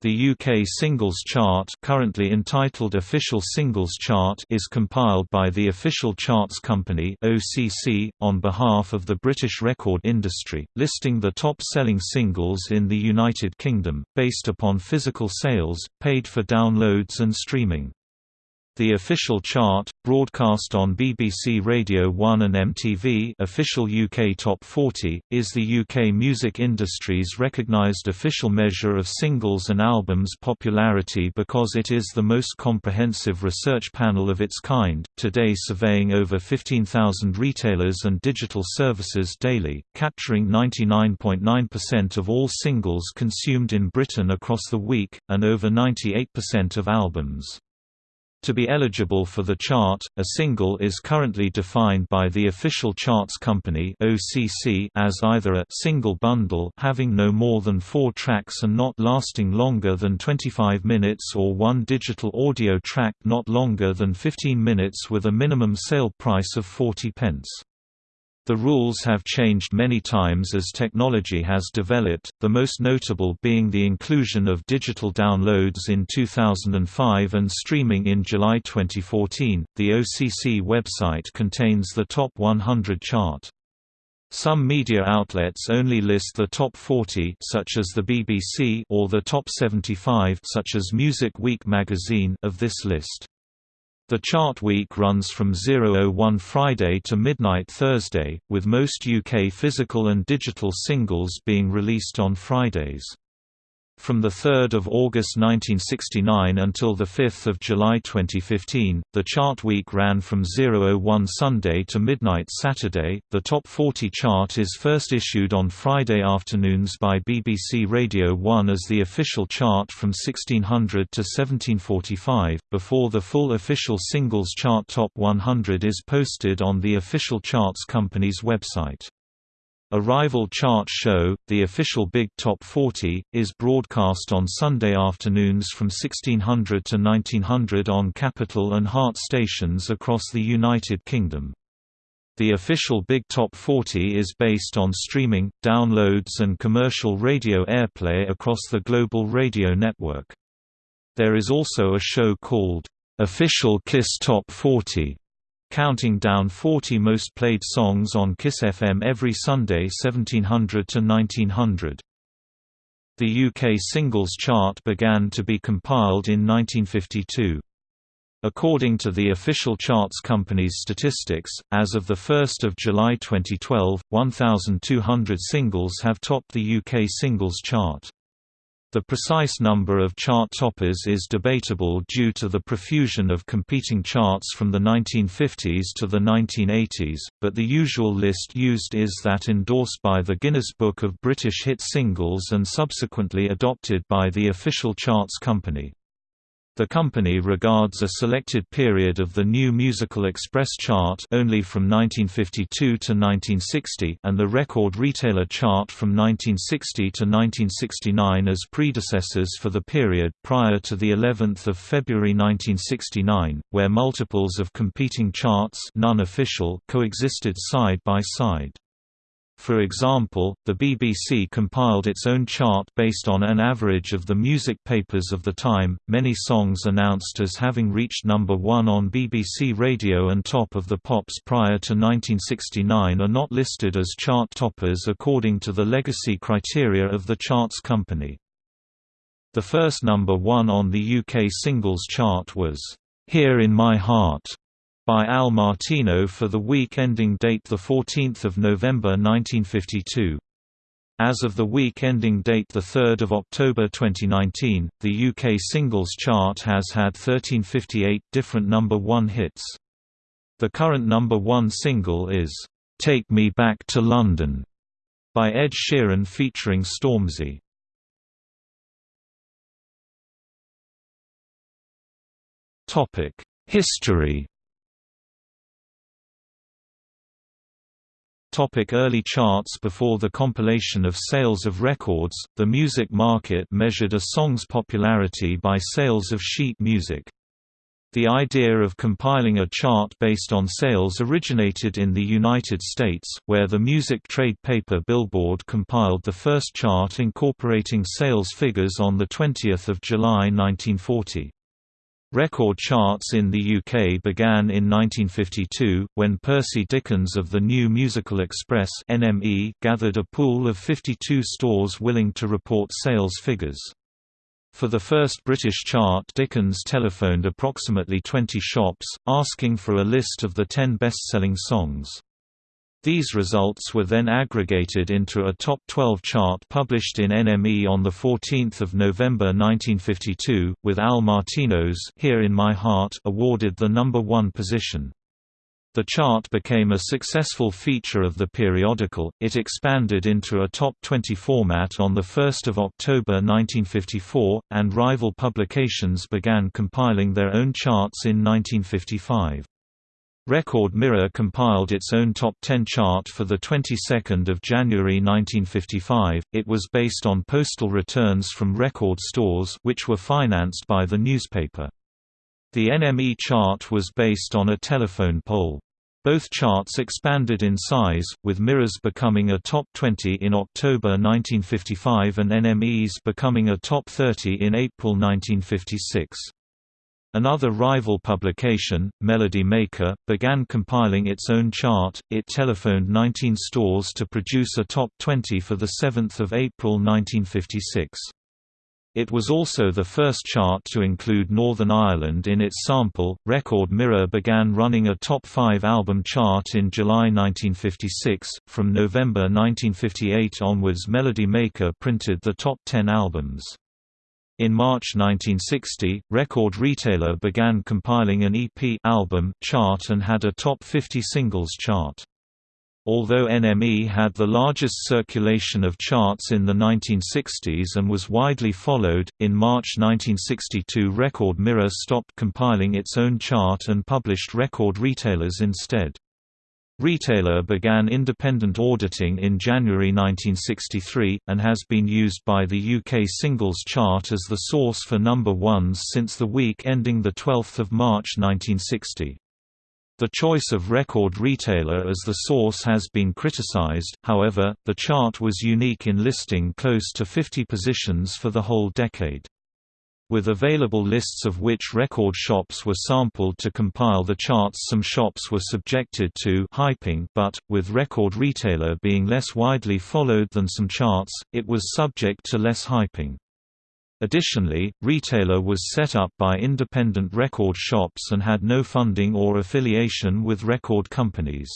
The UK Singles Chart currently entitled Official Singles Chart is compiled by the Official Charts Company OCC, on behalf of the British record industry, listing the top-selling singles in the United Kingdom, based upon physical sales, paid for downloads and streaming. The official chart, broadcast on BBC Radio 1 and MTV official UK Top 40, is the UK music industry's recognised official measure of singles and albums popularity because it is the most comprehensive research panel of its kind, today surveying over 15,000 retailers and digital services daily, capturing 99.9% of all singles consumed in Britain across the week, and over 98% of albums. To be eligible for the chart, a single is currently defined by the official charts company (OCC) as either a single bundle having no more than 4 tracks and not lasting longer than 25 minutes or one digital audio track not longer than 15 minutes with a minimum sale price of 40 pence. The rules have changed many times as technology has developed, the most notable being the inclusion of digital downloads in 2005 and streaming in July 2014. The OCC website contains the Top 100 chart. Some media outlets only list the top 40 such as the BBC or the top 75 such as Music Week magazine of this list. The chart week runs from 001 Friday to midnight Thursday, with most UK physical and digital singles being released on Fridays. From 3 August 1969 until 5 July 2015, the chart week ran from 001 Sunday to midnight Saturday. The Top 40 chart is first issued on Friday afternoons by BBC Radio 1 as the official chart from 1600 to 1745, before the full official singles chart Top 100 is posted on the official charts company's website. A rival chart show, the official Big Top 40, is broadcast on Sunday afternoons from 1600 to 1900 on Capital and Heart stations across the United Kingdom. The official Big Top 40 is based on streaming, downloads and commercial radio airplay across the global radio network. There is also a show called, "'Official Kiss Top 40' counting down 40 most played songs on Kiss FM every Sunday 1700 to 1900. The UK singles chart began to be compiled in 1952. According to the official charts company's statistics, as of 1 July 2012, 1,200 singles have topped the UK singles chart. The precise number of chart toppers is debatable due to the profusion of competing charts from the 1950s to the 1980s, but the usual list used is that endorsed by the Guinness Book of British Hit Singles and subsequently adopted by the official charts company. The company regards a selected period of the New Musical Express chart only from 1952 to 1960 and the Record Retailer chart from 1960 to 1969 as predecessors for the period prior to the 11th of February 1969, where multiples of competing charts non-official coexisted side by side. For example, the BBC compiled its own chart based on an average of the music papers of the time. Many songs announced as having reached number 1 on BBC Radio and Top of the Pops prior to 1969 are not listed as chart toppers according to the legacy criteria of the charts company. The first number 1 on the UK singles chart was Here in My Heart by Al Martino for the week ending date 14 November 1952. As of the week ending date 3 October 2019, the UK singles chart has had 1358 different number one hits. The current number one single is, "'Take Me Back to London' by Ed Sheeran featuring Stormzy. History Topic early charts Before the compilation of sales of records, the music market measured a song's popularity by sales of sheet music. The idea of compiling a chart based on sales originated in the United States, where the music trade paper Billboard compiled the first chart incorporating sales figures on 20 July 1940. Record charts in the UK began in 1952, when Percy Dickins of the New Musical Express NME gathered a pool of 52 stores willing to report sales figures. For the first British chart Dickins telephoned approximately 20 shops, asking for a list of the 10 best-selling songs. These results were then aggregated into a top 12 chart published in NME on 14 November 1952, with Al Martino's Here in My Heart awarded the number one position. The chart became a successful feature of the periodical, it expanded into a top 20 format on 1 October 1954, and rival publications began compiling their own charts in 1955. Record Mirror compiled its own top 10 chart for the 22nd of January 1955. It was based on postal returns from record stores which were financed by the newspaper. The NME chart was based on a telephone poll. Both charts expanded in size, with Mirrors becoming a top 20 in October 1955 and NME's becoming a top 30 in April 1956. Another rival publication, Melody Maker, began compiling its own chart. It telephoned 19 stores to produce a top 20 for the 7th of April 1956. It was also the first chart to include Northern Ireland in its sample. Record Mirror began running a top 5 album chart in July 1956. From November 1958 onwards, Melody Maker printed the top 10 albums. In March 1960, Record Retailer began compiling an EP album chart and had a top 50 singles chart. Although NME had the largest circulation of charts in the 1960s and was widely followed, in March 1962 Record Mirror stopped compiling its own chart and published Record Retailers instead. Retailer began independent auditing in January 1963, and has been used by the UK singles chart as the source for number ones since the week ending 12 March 1960. The choice of Record Retailer as the source has been criticized, however, the chart was unique in listing close to 50 positions for the whole decade. With available lists of which record shops were sampled to compile the charts some shops were subjected to hyping but, with Record Retailer being less widely followed than some charts, it was subject to less hyping. Additionally, Retailer was set up by independent record shops and had no funding or affiliation with record companies.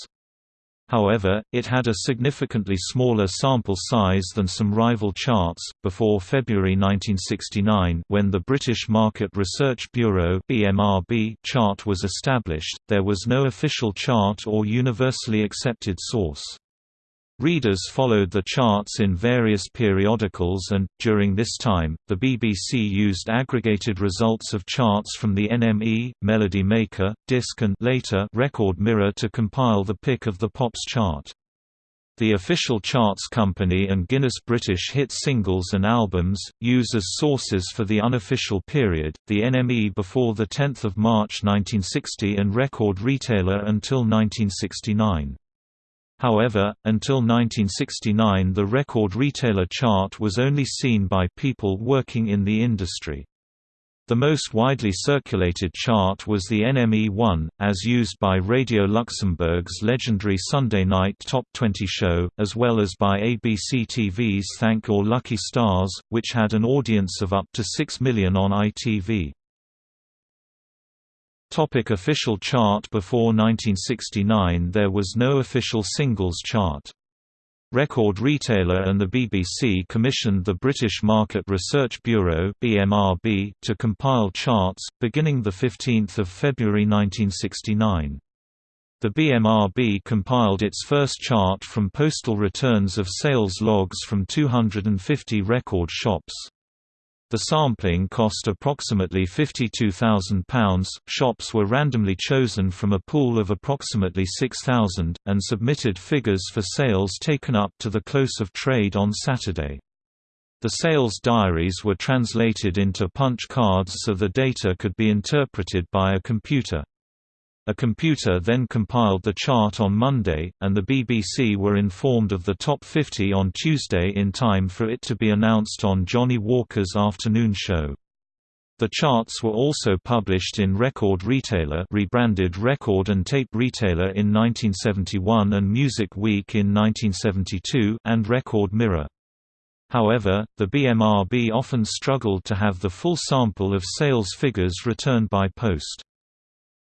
However, it had a significantly smaller sample size than some rival charts. Before February 1969, when the British Market Research Bureau (BMRB) chart was established, there was no official chart or universally accepted source. Readers followed the charts in various periodicals and, during this time, the BBC used aggregated results of charts from the NME, Melody Maker, Disc and later Record Mirror to compile the pick of the Pops chart. The official charts company and Guinness British Hit Singles and Albums, use as sources for the unofficial period, the NME before 10 March 1960 and Record Retailer until 1969. However, until 1969 the record retailer chart was only seen by people working in the industry. The most widely circulated chart was the NME 1, as used by Radio Luxembourg's legendary Sunday night Top 20 show, as well as by ABC TV's Thank Your Lucky Stars, which had an audience of up to 6 million on ITV. Topic official chart Before 1969 there was no official singles chart. Record Retailer and the BBC commissioned the British Market Research Bureau (BMRB) to compile charts, beginning 15 February 1969. The BMRB compiled its first chart from postal returns of sales logs from 250 record shops. The sampling cost approximately £52,000. Shops were randomly chosen from a pool of approximately 6,000, and submitted figures for sales taken up to the close of trade on Saturday. The sales diaries were translated into punch cards so the data could be interpreted by a computer. A computer then compiled the chart on Monday, and the BBC were informed of the top 50 on Tuesday in time for it to be announced on Johnnie Walker's afternoon show. The charts were also published in Record Retailer rebranded Record and Tape Retailer in 1971 and Music Week in 1972 and Record Mirror. However, the BMRB often struggled to have the full sample of sales figures returned by post.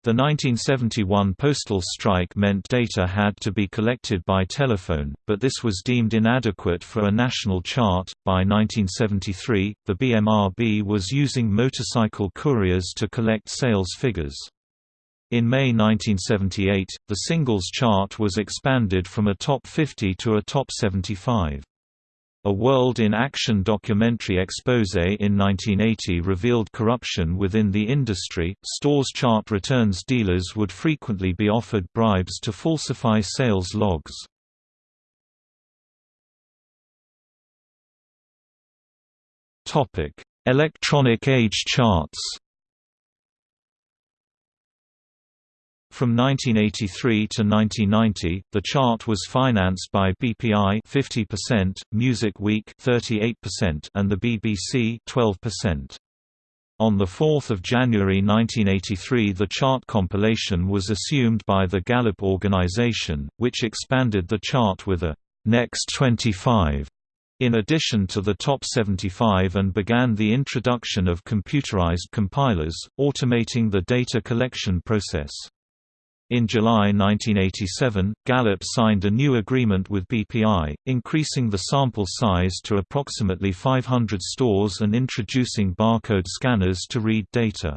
The 1971 postal strike meant data had to be collected by telephone, but this was deemed inadequate for a national chart. By 1973, the BMRB was using motorcycle couriers to collect sales figures. In May 1978, the singles chart was expanded from a top 50 to a top 75. A World in Action documentary expose in 1980 revealed corruption within the industry. Stores chart returns dealers would frequently be offered bribes to falsify sales logs. Topic: Electronic age charts. From 1983 to 1990, the chart was financed by BPI 50%, Music Week 38%, and the BBC 12%. On 4 January 1983 the chart compilation was assumed by the Gallup organization, which expanded the chart with a «Next 25» in addition to the top 75 and began the introduction of computerized compilers, automating the data collection process. In July 1987, Gallup signed a new agreement with BPI, increasing the sample size to approximately 500 stores and introducing barcode scanners to read data.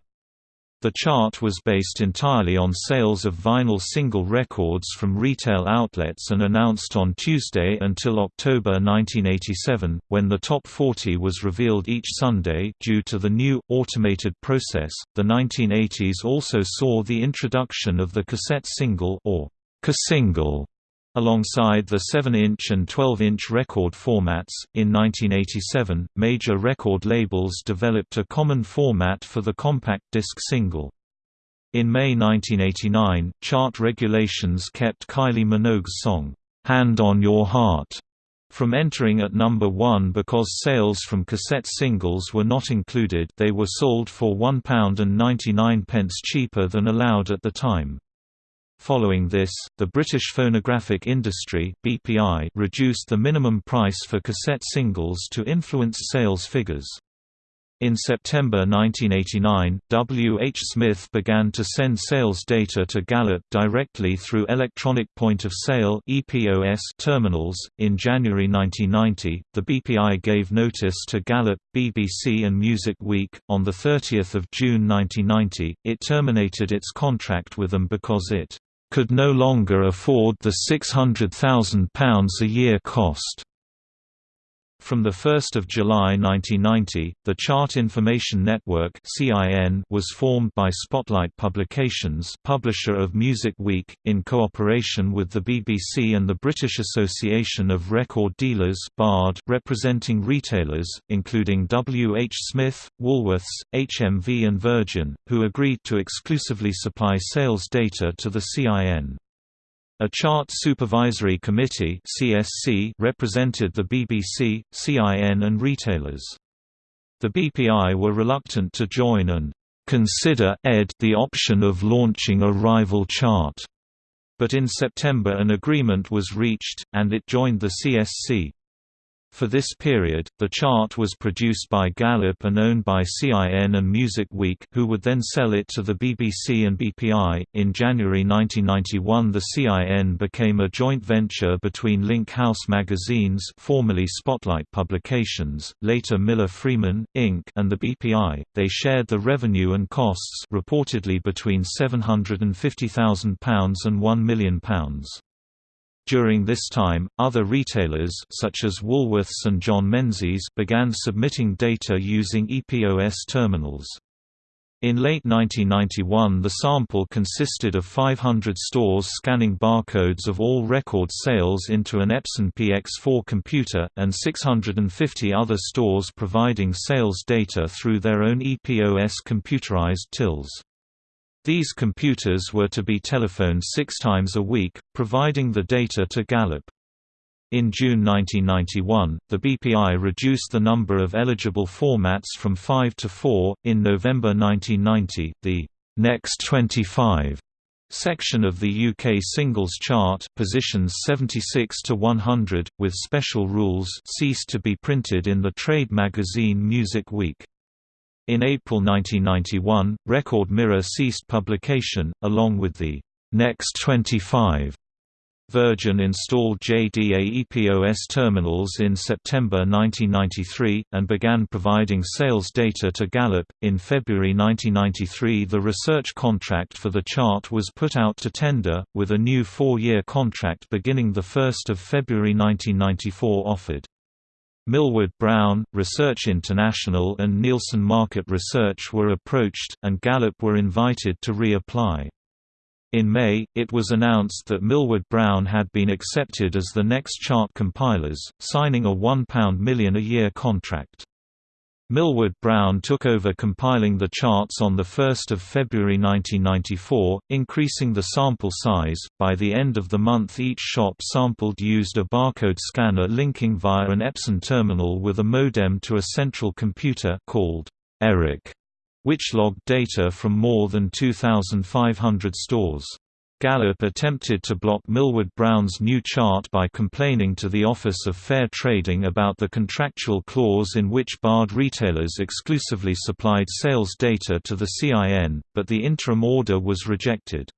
The chart was based entirely on sales of vinyl single records from retail outlets and announced on Tuesday until October 1987, when the top 40 was revealed each Sunday due to the new, automated process. The 1980s also saw the introduction of the cassette single or casingle Alongside the 7-inch and 12-inch record formats, in 1987, major record labels developed a common format for the compact disc single. In May 1989, chart regulations kept Kylie Minogue's song, "'Hand on Your Heart' from entering at number one because sales from cassette singles were not included they were sold for £1.99 cheaper than allowed at the time. Following this, the British phonographic industry (BPI) reduced the minimum price for cassette singles to influence sales figures. In September 1989, W. H. Smith began to send sales data to Gallup directly through Electronic Point of Sale (EPOS) terminals. In January 1990, the BPI gave notice to Gallup, BBC and Music Week. On the 30th of June 1990, it terminated its contract with them because it could no longer afford the £600,000 a year cost. From 1 July 1990, the Chart Information Network was formed by Spotlight Publications publisher of Music Week, in cooperation with the BBC and the British Association of Record Dealers representing retailers, including W. H. Smith, Woolworths, HMV and Virgin, who agreed to exclusively supply sales data to the CIN. A Chart Supervisory Committee (CSC) represented the BBC, CIN and retailers. The BPI were reluctant to join and consider ed the option of launching a rival chart. But in September an agreement was reached, and it joined the CSC. For this period, the chart was produced by Gallup and owned by CIN and Music Week, who would then sell it to the BBC and BPI. In January 1991, the CIN became a joint venture between Link House Magazines, formerly Spotlight Publications, later Miller Freeman Inc., and the BPI. They shared the revenue and costs, reportedly between £750,000 and £1 million. During this time, other retailers such as Woolworths and John Menzies began submitting data using EPOS terminals. In late 1991 the sample consisted of 500 stores scanning barcodes of all record sales into an Epson PX4 computer, and 650 other stores providing sales data through their own EPOS computerized tills. These computers were to be telephoned six times a week, providing the data to Gallup. In June 1991, the BPI reduced the number of eligible formats from 5 to 4. In November 1990, the Next 25 section of the UK singles chart positions 76 to 100 with special rules ceased to be printed in the trade magazine Music Week. In April 1991, Record Mirror ceased publication, along with the Next 25 Virgin installed JDA EPOS terminals in September 1993, and began providing sales data to Gallup. In February 1993, the research contract for the chart was put out to tender, with a new four year contract beginning 1 February 1994 offered. Millward Brown, Research International, and Nielsen Market Research were approached, and Gallup were invited to reapply. In May, it was announced that Millward Brown had been accepted as the next chart compilers, signing a £1 million a year contract. Millward Brown took over compiling the charts on 1 February 1994, increasing the sample size. By the end of the month, each shop sampled used a barcode scanner linking via an Epson terminal with a modem to a central computer called ERIC which logged data from more than 2,500 stores. Gallup attempted to block Millward Brown's new chart by complaining to the Office of Fair Trading about the contractual clause in which barred retailers exclusively supplied sales data to the CIN, but the interim order was rejected.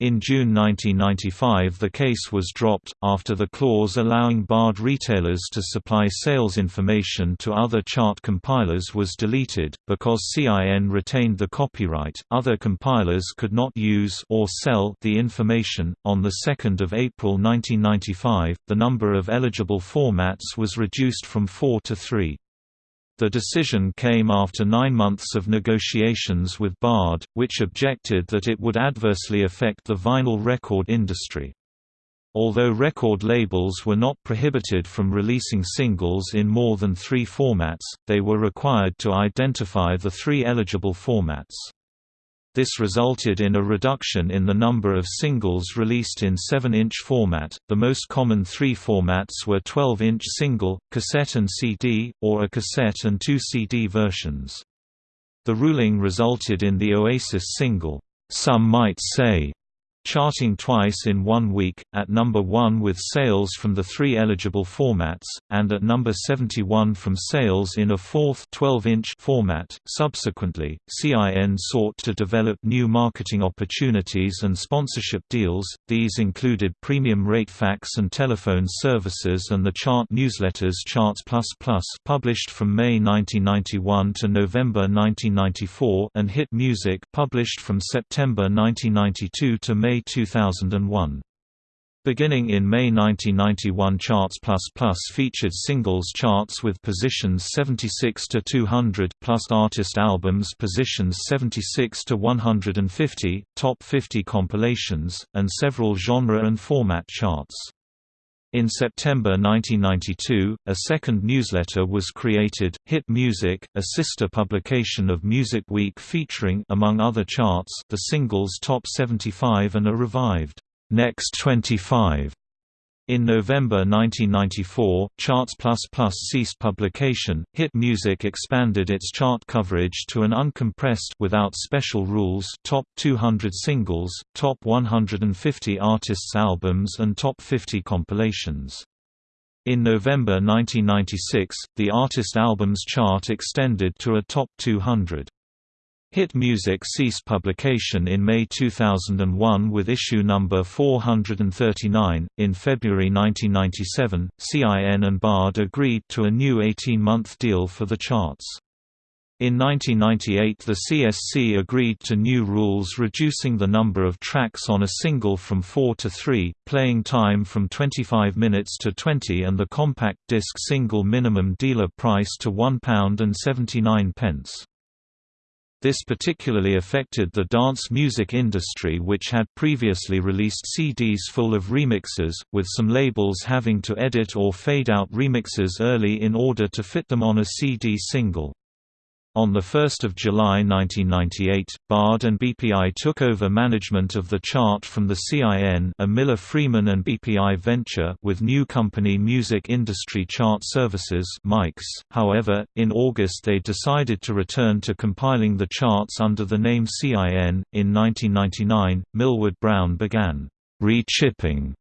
In June 1995 the case was dropped, after the clause allowing barred retailers to supply sales information to other chart compilers was deleted, because CIN retained the copyright, other compilers could not use or sell the information. On 2 April 1995, the number of eligible formats was reduced from four to three. The decision came after nine months of negotiations with Bard, which objected that it would adversely affect the vinyl record industry. Although record labels were not prohibited from releasing singles in more than three formats, they were required to identify the three eligible formats. This resulted in a reduction in the number of singles released in 7-inch format. The most common three formats were 12-inch single, cassette and CD, or a cassette and two CD versions. The ruling resulted in the Oasis single, Some Might Say, charting twice in one week, at number 1 with sales from the three eligible formats, and at number 71 from sales in a fourth 12-inch format. Subsequently, CIN sought to develop new marketing opportunities and sponsorship deals. These included premium rate fax and telephone services and the chart newsletters Charts Plus Plus published from May 1991 to November 1994 and Hit Music published from September 1992 to May May 2001. Beginning in May 1991 Charts featured singles charts with positions 76 to 200 plus artist albums positions 76 to 150, top 50 compilations, and several genre and format charts. In September 1992, a second newsletter was created, Hit Music, a sister publication of Music Week featuring among other charts, the singles Top 75 and a revived Next 25. In November 1994, Charts Plus Plus ceased publication. Hit Music expanded its chart coverage to an uncompressed without special rules top 200 singles, top 150 artists' albums and top 50 compilations. In November 1996, the artist albums chart extended to a top 200. Hit Music ceased publication in May 2001 with issue number 439. In February 1997, CIN and Bard agreed to a new 18 month deal for the charts. In 1998 the CSC agreed to new rules reducing the number of tracks on a single from 4 to 3, playing time from 25 minutes to 20 and the compact disc single minimum dealer price to £1.79. This particularly affected the dance music industry which had previously released CDs full of remixes, with some labels having to edit or fade out remixes early in order to fit them on a CD single. On 1 July 1998, Bard and BPI took over management of the chart from the CIN a Miller Freeman and BPI venture with new company Music Industry Chart Services however, in August they decided to return to compiling the charts under the name CIN. In 1999, Millward Brown began re-chipping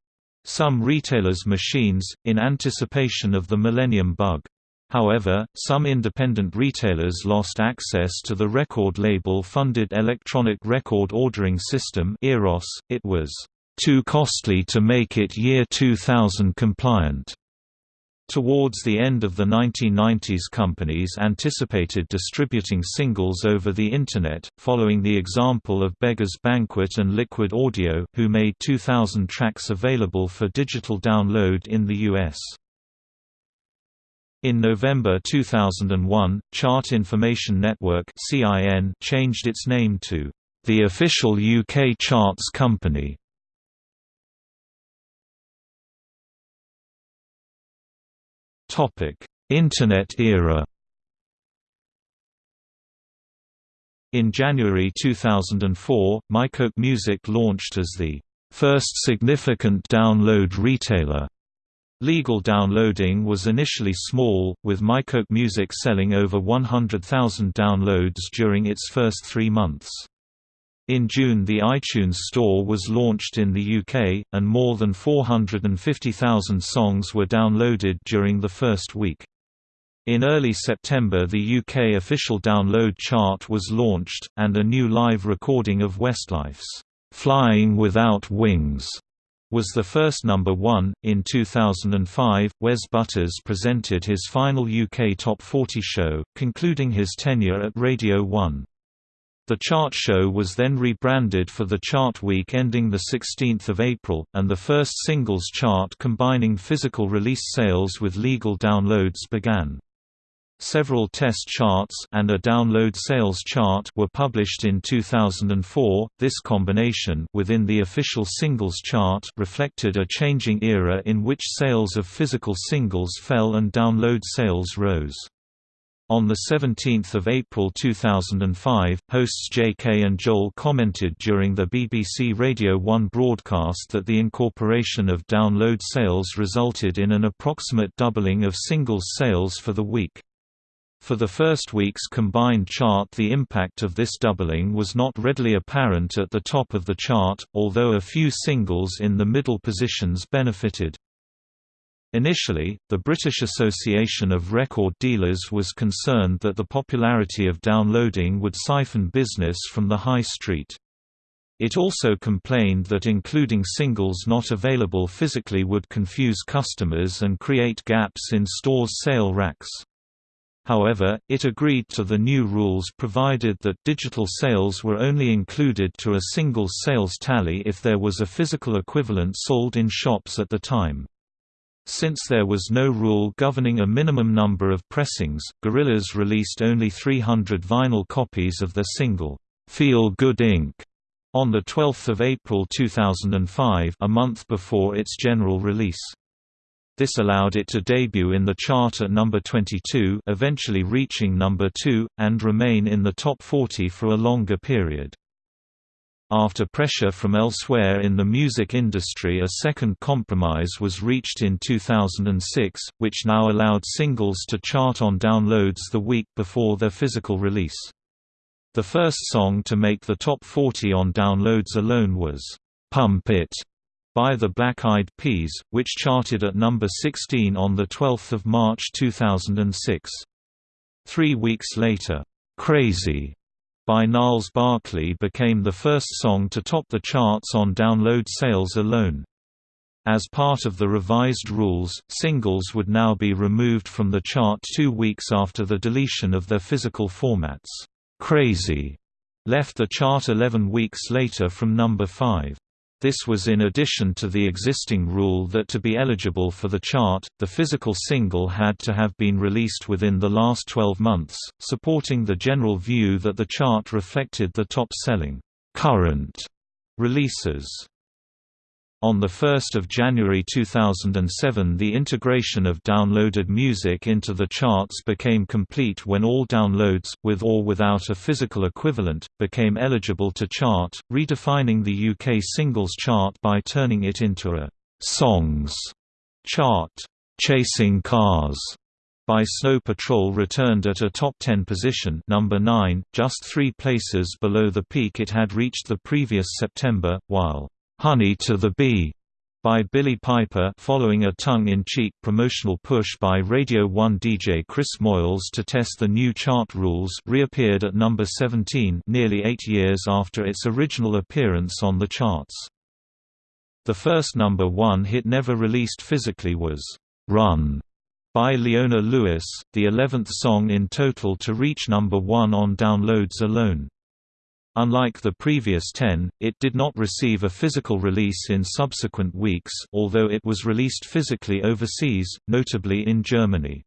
some retailers' machines, in anticipation of the Millennium Bug. However, some independent retailers lost access to the record label-funded electronic record ordering system Eros. It was too costly to make it year 2000 compliant. Towards the end of the 1990s companies anticipated distributing singles over the Internet, following the example of Beggars Banquet and Liquid Audio who made 2000 tracks available for digital download in the US. In November 2001, Chart Information Network changed its name to the official UK Charts Company. Internet era. In January 2004, MyCoke Music launched as the first significant download retailer Legal downloading was initially small, with MyCoke Music selling over 100,000 downloads during its first three months. In June the iTunes Store was launched in the UK, and more than 450,000 songs were downloaded during the first week. In early September the UK official download chart was launched, and a new live recording of Westlife's "'Flying Without Wings' was the first number one. In 2005, Wes Butters presented his final UK Top 40 show, concluding his tenure at Radio 1. The chart show was then rebranded for the chart week ending 16 April, and the first singles chart combining physical release sales with legal downloads began. Several test charts and a download sales chart were published in 2004. This combination within the official singles chart reflected a changing era in which sales of physical singles fell and download sales rose. On 17 April 2005, hosts J.K. and Joel commented during the BBC Radio 1 broadcast that the incorporation of download sales resulted in an approximate doubling of singles sales for the week. For the first week's combined chart the impact of this doubling was not readily apparent at the top of the chart, although a few singles in the middle positions benefited. Initially, the British Association of Record Dealers was concerned that the popularity of downloading would siphon business from the high street. It also complained that including singles not available physically would confuse customers and create gaps in stores' sale racks. However, it agreed to the new rules provided that digital sales were only included to a single sales tally if there was a physical equivalent sold in shops at the time. Since there was no rule governing a minimum number of pressings, Gorillaz released only 300 vinyl copies of their single, "'Feel Good Inc' on 12 April 2005 a month before its general release. This allowed it to debut in the chart at number 22 eventually reaching number 2, and remain in the top 40 for a longer period. After pressure from elsewhere in the music industry a second compromise was reached in 2006, which now allowed singles to chart on downloads the week before their physical release. The first song to make the top 40 on downloads alone was, "'Pump It' by the Black Eyed Peas, which charted at number 16 on 12 March 2006. Three weeks later, "'Crazy' by Gnarls Barkley became the first song to top the charts on download sales alone. As part of the revised rules, singles would now be removed from the chart two weeks after the deletion of their physical formats. "'Crazy' left the chart 11 weeks later from number 5. This was in addition to the existing rule that to be eligible for the chart, the physical single had to have been released within the last 12 months, supporting the general view that the chart reflected the top-selling current releases. On 1 January 2007 the integration of downloaded music into the charts became complete when all downloads, with or without a physical equivalent, became eligible to chart, redefining the UK singles chart by turning it into a «songs» chart. Chasing Cars by Snow Patrol returned at a top 10 position number 9, just three places below the peak it had reached the previous September, while "'Honey to the Bee' by Billie Piper following a tongue-in-cheek promotional push by Radio 1 DJ Chris Moyles to test the new chart rules reappeared at number 17 nearly eight years after its original appearance on the charts. The first number one hit never released physically was, "'Run' by Leona Lewis, the eleventh song in total to reach number one on downloads alone. Unlike the previous 10, it did not receive a physical release in subsequent weeks although it was released physically overseas, notably in Germany.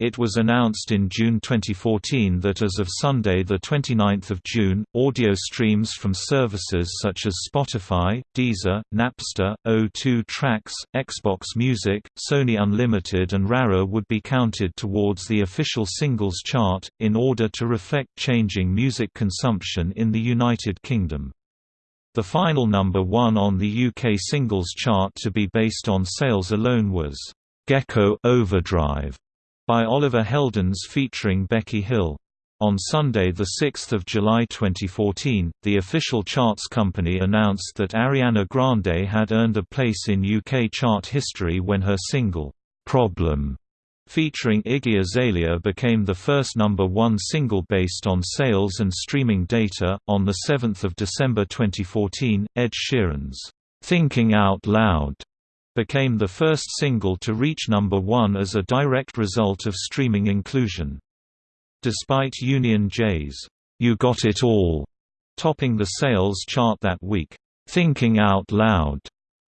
It was announced in June 2014 that as of Sunday 29 June, audio streams from services such as Spotify, Deezer, Napster, O2 Tracks, Xbox Music, Sony Unlimited and RARA would be counted towards the official singles chart, in order to reflect changing music consumption in the United Kingdom. The final number one on the UK singles chart to be based on sales alone was Gecko Overdrive by Oliver Heldens featuring Becky Hill. On Sunday 6 July 2014, the official charts company announced that Ariana Grande had earned a place in UK chart history when her single, "'Problem' featuring Iggy Azalea became the first number one single based on sales and streaming data. On 7 December 2014, Ed Sheeran's "'Thinking Out Loud' became the first single to reach number one as a direct result of streaming inclusion. Despite Union J's, You Got It All, topping the sales chart that week, Thinking Out Loud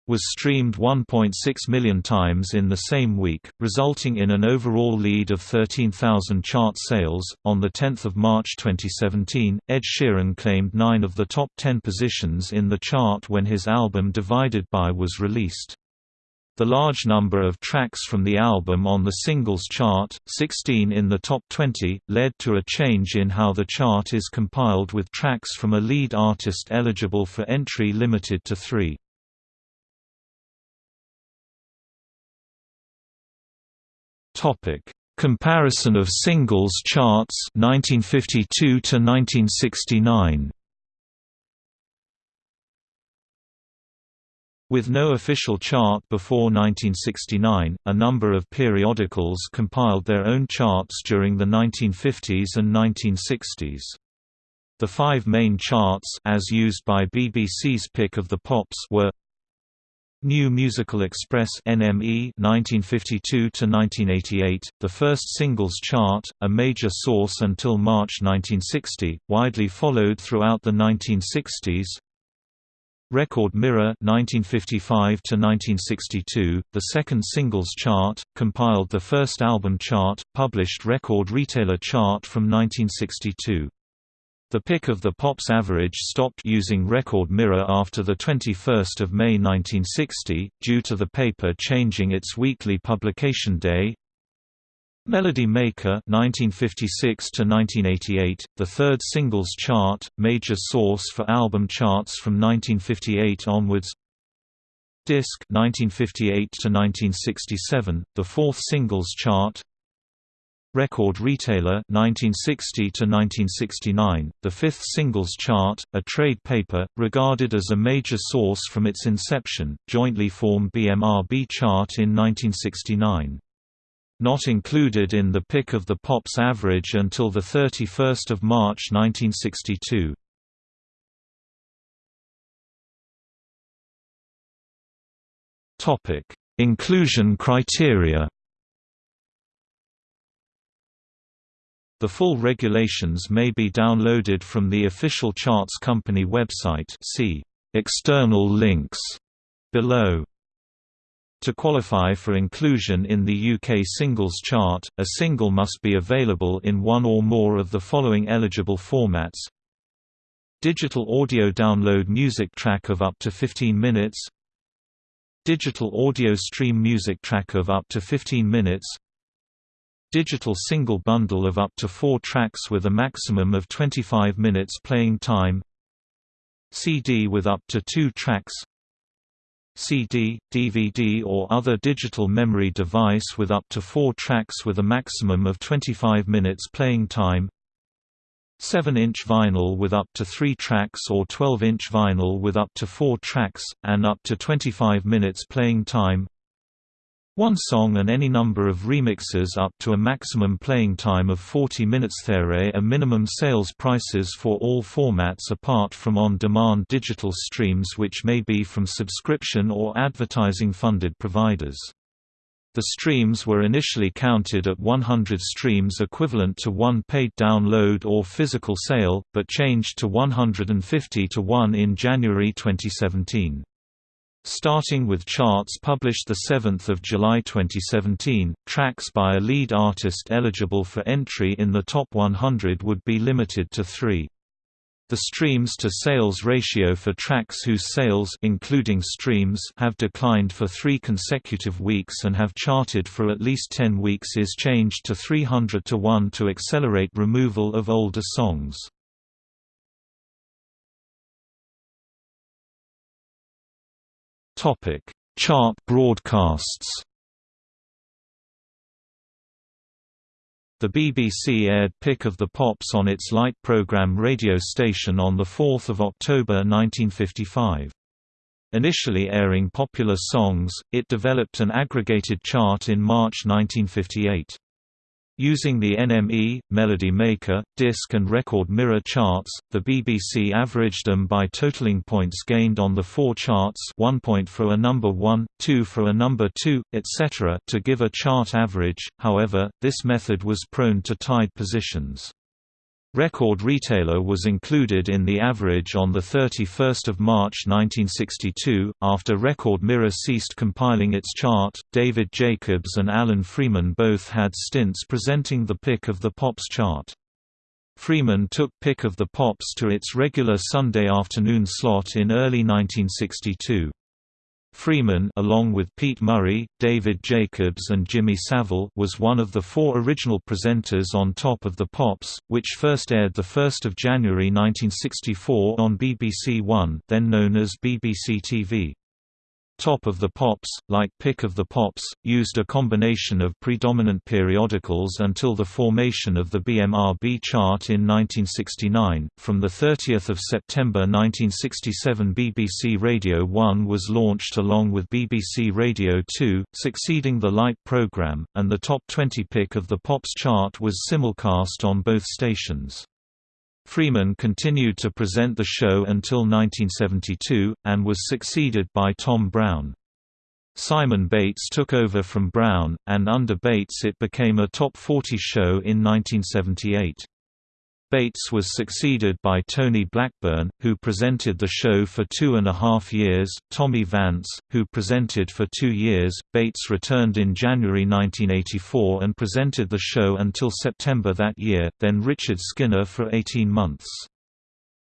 was streamed 1.6 million times in the same week, resulting in an overall lead of 13,000 chart sales. On the 10th of March 2017, Ed Sheeran claimed 9 of the top 10 positions in the chart when his album Divided By was released. The large number of tracks from the album on the singles chart, 16 in the top 20, led to a change in how the chart is compiled with tracks from a lead artist eligible for entry limited to three. Comparison of singles charts 1952 to 1969 With no official chart before 1969, a number of periodicals compiled their own charts during the 1950s and 1960s. The five main charts as used by BBC's Pick of the Pops were New Musical Express NME 1952 to 1988, the first singles chart, a major source until March 1960, widely followed throughout the 1960s. Record Mirror 1955 to 1962, the second singles chart, compiled the first album chart, published Record Retailer chart from 1962. The Pick of the Pops average stopped using Record Mirror after the 21st of May 1960, due to the paper changing its weekly publication day, Melody Maker 1956 to 1988, the third singles chart, major source for album charts from 1958 onwards. Disc 1958 to 1967, the fourth singles chart. Record Retailer 1960 to 1969, the fifth singles chart, a trade paper regarded as a major source from its inception, jointly formed BMRB chart in 1969 not included in the pick of the Pops average until 31 March 1962. Inclusion criteria The full regulations may be downloaded from the official charts company website see External links below. To qualify for inclusion in the UK singles chart, a single must be available in one or more of the following eligible formats. Digital audio download music track of up to 15 minutes. Digital audio stream music track of up to 15 minutes. Digital single bundle of up to 4 tracks with a maximum of 25 minutes playing time. CD with up to 2 tracks CD, DVD or other digital memory device with up to 4 tracks with a maximum of 25 minutes playing time. 7-inch vinyl with up to 3 tracks or 12-inch vinyl with up to 4 tracks, and up to 25 minutes playing time one song and any number of remixes up to a maximum playing time of 40 minutes. There are minimum sales prices for all formats apart from on-demand digital streams which may be from subscription or advertising-funded providers. The streams were initially counted at 100 streams equivalent to one paid download or physical sale, but changed to 150 to 1 in January 2017. Starting with charts published 7 July 2017, tracks by a lead artist eligible for entry in the top 100 would be limited to three. The streams-to-sales ratio for tracks whose sales including streams have declined for three consecutive weeks and have charted for at least 10 weeks is changed to 300 to 1 to accelerate removal of older songs. Topic: Chart broadcasts. The BBC aired Pick of the Pops on its Light programme radio station on 4 October 1955. Initially airing popular songs, it developed an aggregated chart in March 1958. Using the NME, Melody Maker, disc and record mirror charts, the BBC averaged them by totaling points gained on the four charts one point for a number 1, 2 for a number 2, etc. to give a chart average, however, this method was prone to tied positions. Record Retailer was included in the average on 31 March 1962. After Record Mirror ceased compiling its chart, David Jacobs and Alan Freeman both had stints presenting the Pick of the Pops chart. Freeman took Pick of the Pops to its regular Sunday afternoon slot in early 1962. Freeman along with Pete Murray, David Jacobs and Jimmy Savile was one of the four original presenters on Top of the Pops, which first aired 1 January 1964 on BBC One then known as BBC TV. Top of the Pops, like Pick of the Pops, used a combination of predominant periodicals until the formation of the BMRB chart in 1969. From the 30th of September 1967, BBC Radio 1 was launched along with BBC Radio 2, succeeding the Light program, and the Top 20 Pick of the Pops chart was simulcast on both stations. Freeman continued to present the show until 1972, and was succeeded by Tom Brown. Simon Bates took over from Brown, and under Bates it became a top 40 show in 1978. Bates was succeeded by Tony Blackburn, who presented the show for two and a half years, Tommy Vance, who presented for two years. Bates returned in January 1984 and presented the show until September that year, then Richard Skinner for 18 months.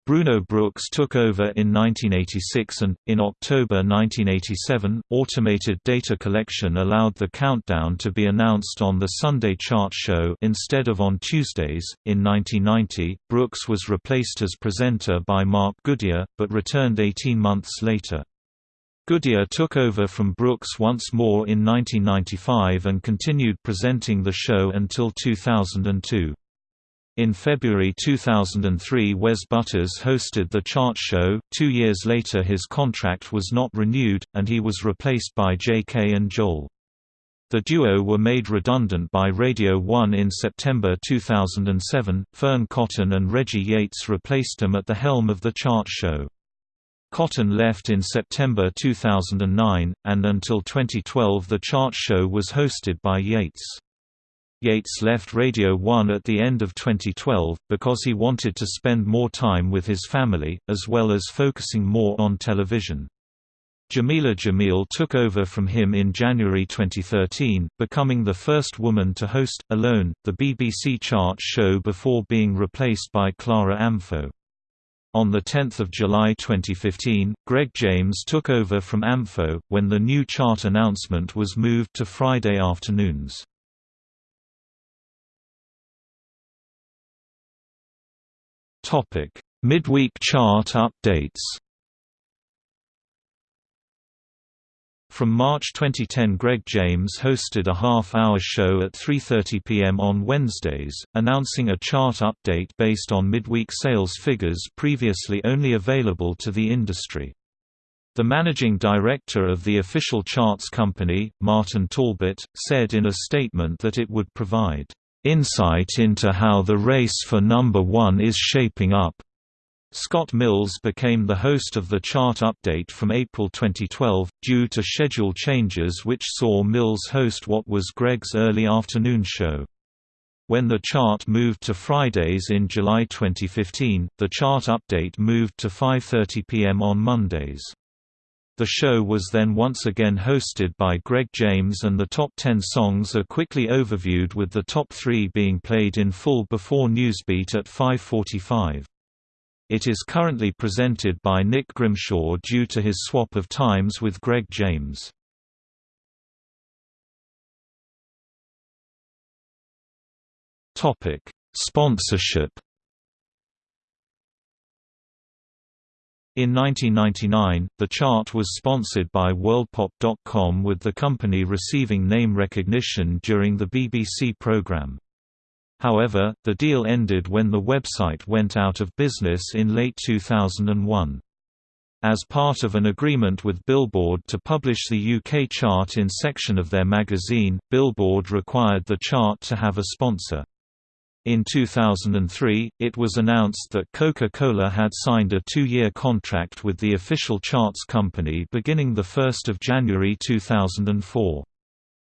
Bruno Brooks took over in 1986 and, in October 1987, automated data collection allowed the countdown to be announced on the Sunday chart show instead of on Tuesdays. In 1990, Brooks was replaced as presenter by Mark Goodier, but returned 18 months later. Goodier took over from Brooks once more in 1995 and continued presenting the show until 2002. In February 2003 Wes Butters hosted the chart show, two years later his contract was not renewed, and he was replaced by J.K. and Joel. The duo were made redundant by Radio 1 in September 2007. Fearne Cotton and Reggie Yates replaced them at the helm of the chart show. Cotton left in September 2009, and until 2012 the chart show was hosted by Yates. Yates left Radio 1 at the end of 2012, because he wanted to spend more time with his family, as well as focusing more on television. Jameela Jamil took over from him in January 2013, becoming the first woman to host, alone, the BBC chart show before being replaced by Clara Amfo. On 10 July 2015, Greg James took over from Amfo, when the new chart announcement was moved to Friday afternoons. Midweek chart updates From March 2010 Greg James hosted a half-hour show at 3.30 pm on Wednesdays, announcing a chart update based on midweek sales figures previously only available to the industry. The managing director of the official charts company, Martin Talbot, said in a statement that it would provide, "...insight into how the race for number one is shaping up." Scott Mills became the host of the chart update from April 2012, due to schedule changes which saw Mills host what was Greg's early afternoon show. When the chart moved to Fridays in July 2015, the chart update moved to 5.30 pm on Mondays. The show was then once again hosted by Greg James and the top 10 songs are quickly overviewed with the top 3 being played in full before Newsbeat at 5.45. It is currently presented by Nick Grimshaw due to his swap of times with Greg James. Sponsorship. In 1999, the chart was sponsored by WorldPop.com with the company receiving name recognition during the BBC programme. However, the deal ended when the website went out of business in late 2001. As part of an agreement with Billboard to publish the UK chart in section of their magazine, Billboard required the chart to have a sponsor. In 2003, it was announced that Coca-Cola had signed a two-year contract with the official charts company beginning 1 January 2004.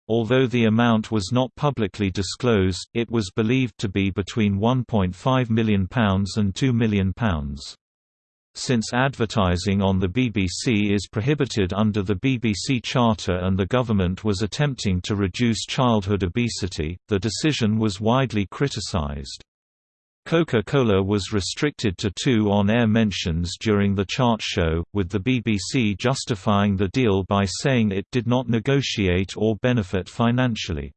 Although the amount was not publicly disclosed, it was believed to be between £1.5 million and £2 million. Since advertising on the BBC is prohibited under the BBC Charter and the government was attempting to reduce childhood obesity, the decision was widely criticised. Coca-Cola was restricted to two on-air mentions during the chart show, with the BBC justifying the deal by saying it did not negotiate or benefit financially.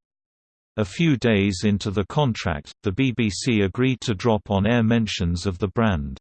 A few days into the contract, the BBC agreed to drop on-air mentions of the brand.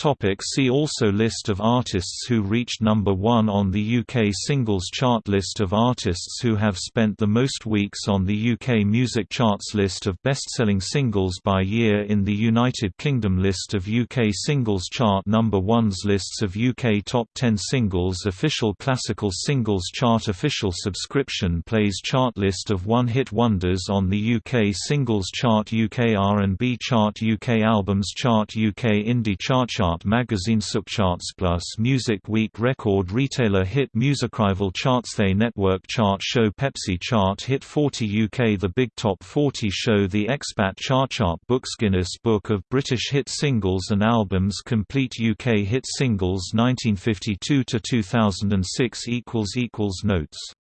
Topic see also List of artists who reached number 1 on the UK singles chart List of artists who have spent the most weeks on the UK music charts List of best-selling singles by year in the United Kingdom List of UK singles chart number 1s Lists of UK top 10 singles Official classical singles chart Official subscription plays chart List of one-hit wonders on the UK singles chart UK R&B chart UK albums chart UK indie chart chart chart magazine Subcharts Plus Music Week Record Retailer Hit Musicrival Charts They Network Chart Show Pepsi Chart Hit 40 UK The Big Top 40 Show The Expat Chart Chart Books Guinness Book of British Hit Singles and Albums Complete UK Hit Singles 1952–2006 Notes